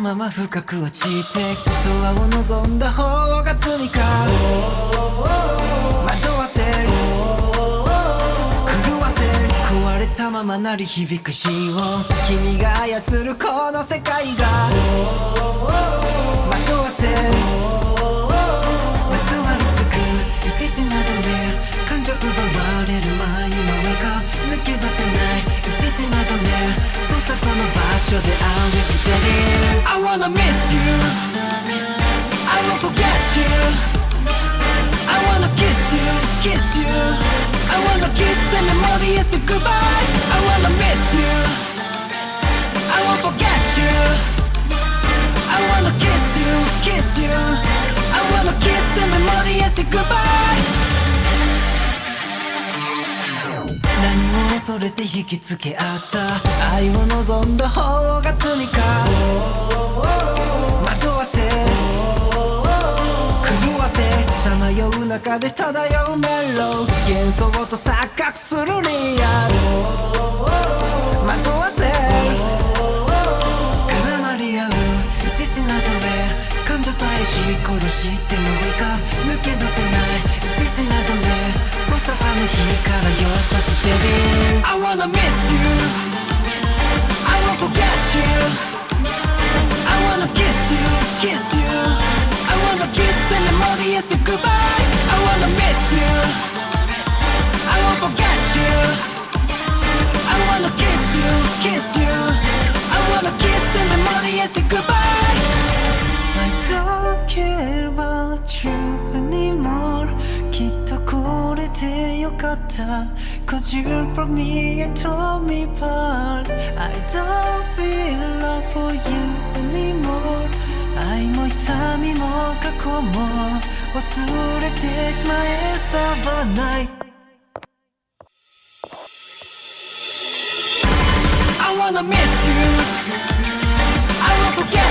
まま深く落ちてドアを望んだ方が罪か。惑わせる。狂わせる。壊れたまま鳴り響く死音君が操るこの世界が。惑わせる。まとわりつく。It is not real 感情奪われる前にもうか抜け出せない。It is not real そうさこの場所で I'll be there I wanna miss you. I won't forget you. I wanna kiss you, kiss you. I wanna kiss and memorious goodbye. I wanna miss you. I won't forget you. I wanna kiss you, kiss you. I wanna kiss and 恐れて引きつけ合った。愛を望んだ方が罪か。惑わせ。狂わせ。さまよう中で漂うメロ。幻想と錯覚するリアル。惑わせ。絡まり合う。It is not real 感情さえし殺してもいいか抜け出せない。It is not real そうさあの日からよさせて。る memorious goodbye I don't care about you anymore きっとこれでよかった Cause you brought me and told me apart I don't feel love for you anymore 愛も痛みも過去も忘れてしまえ伝わない I wanna miss you forget